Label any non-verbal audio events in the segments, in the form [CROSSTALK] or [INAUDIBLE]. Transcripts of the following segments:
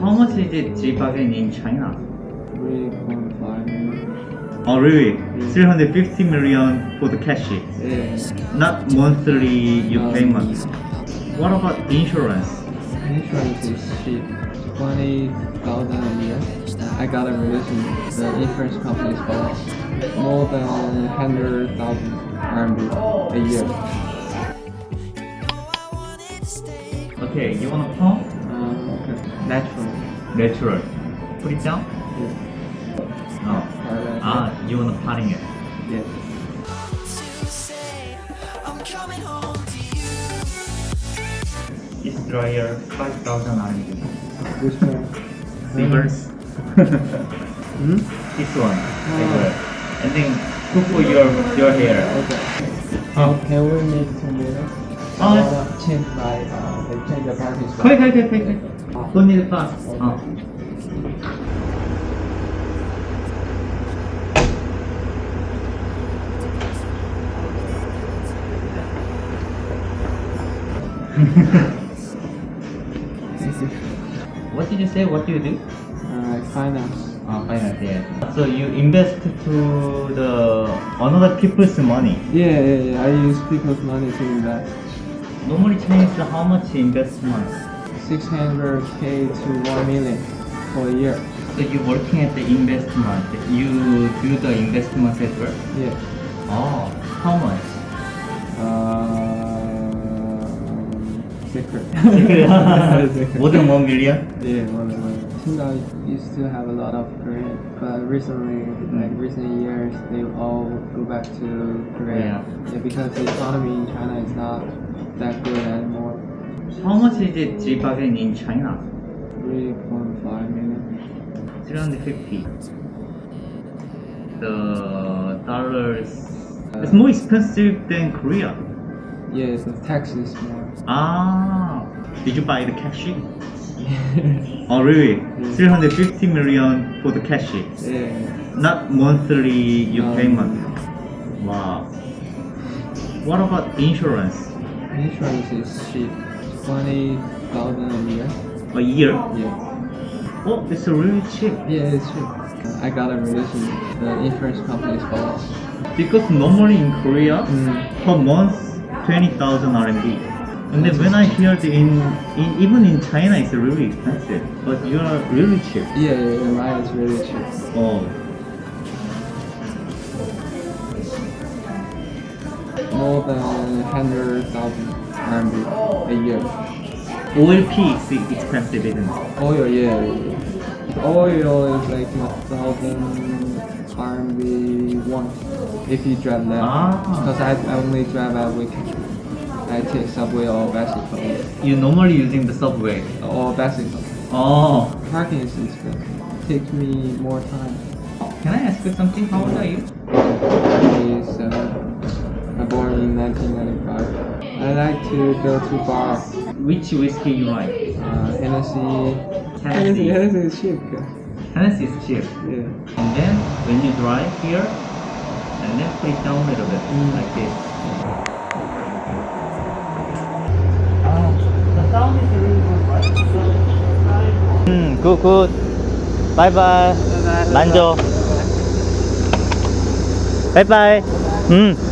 How much is it G-Wagon in China? 3.5 million. Oh really? 350 million for the cash. Yeah. Not monthly you Um, payment. What about insurance? Insurance is cheap. 20,000 a year. I got a relation. The insurance company is for more than 100,000 RMB a year. Okay, you want to pump? Natural. Natural. Put it down? Yeah. Oh. Uh, Ah, you want to potting it? Yeah. This dryer 5,000 RMB. Which one? Silvers. [LAUGHS] Hmm? this one. Silver. And then cook for your your hair. Okay. Oh. Can we make some more? Uh, uh, oh, [LAUGHS] what did you say? What do you do? Uh, finance. Oh, finance, yeah. So you invest to the another people's money. Yeah, yeah, yeah. I use people's money to invest. Normally Chinese how much investment? 600k to 1 million for a year. So you're working at the investment. You do the investment as well. Yeah. Oh, how much? Um, secret. [LAUGHS] More than one million? Yeah, one million. Qingdao used to have a lot of Korean, but recently, like recent years, they all go back to Korea. Yeah. because the economy in China is not that anymore. How much is it G-Wagon in China? 3.5 million. 350. The dollars. It's more expensive than Korea. Yes, the tax is more. Ah, did you buy the cash? [LAUGHS] Oh really? 350 million for the cash. yeah. Not monthly you Um, payment. Wow. What about insurance? Insurance is cheap. 20,000 a year. A year? Yeah. Oh, it's really cheap. Yeah, it's cheap. I got a relation. The insurance company is for us. Because normally in Korea, Mm. per month 20,000 RMB. And then when I hear the in, in even in China it's really expensive, but you are really cheap. Yeah, yeah, yeah, mine is really cheap. Oh, More than 100,000 RMB a year. Is expensive, isn't it? Oil, yeah. Oil is like a thousand RMB one if you drive that. Ah. Because I, I only drive at weekend. I take subway or bicycle. You normally using the subway. Or bicycle. Oh, Parking is expensive. Takes me more time. can I ask you something? How old are you? Is uh, I born in 1995. I like to go to bar. Which whiskey you like? Uh, Hennessy. Hennessy. Hennessy is cheap. Hennessy is cheap. Yeah. And then when you drive here, and then put it down a little bit, mm. like this. The sound is really good, Bye. Mm, good, good. Bye bye. Bye bye. Bye bye. bye, -bye. Mm.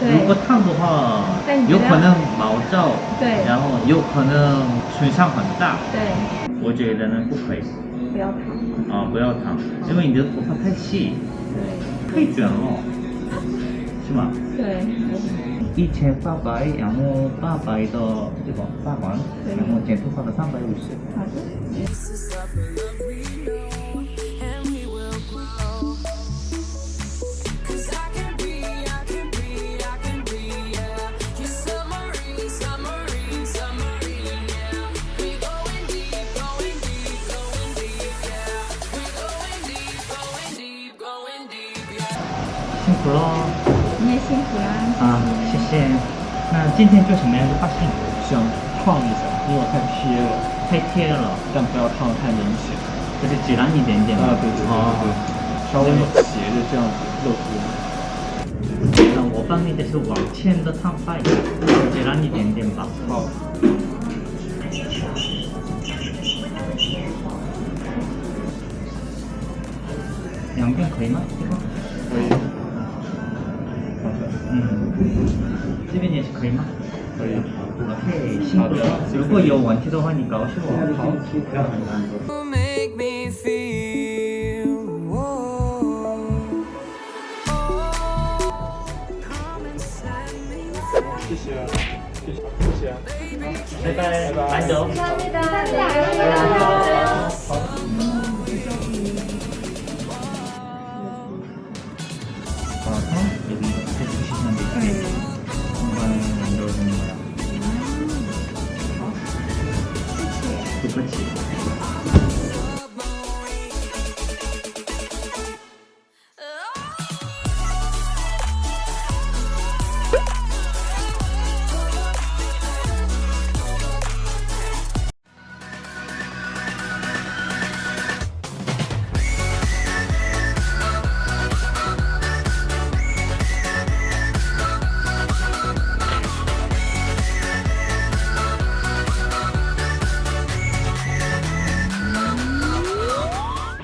如果烫的话有可能毛躁，对然后有可能损伤很大。对，我觉得呢不可以不要烫。啊，不要烫，因为你的头发太细，对太卷了，是吗？对，一千八百，然后八百的这个八万，然后剪头发的三百五十。好的。福喽。你也辛苦啦。啊，谢谢。那今天做什么样的发型？想烫一下，因为我太贴了，太贴了，但不要烫得太明显。就是自然一点点嘛。啊，对对对稍微斜着这样子露出来。那我帮你的是往前的烫发一点，自然一点点吧。好，两边可以吗？可以。 음. 세빈이 그림만? 그래. 오케이. 신고. 이거 이어 원티도 하니까 쉬워. 제발 안녕 감사합니다 감사합니다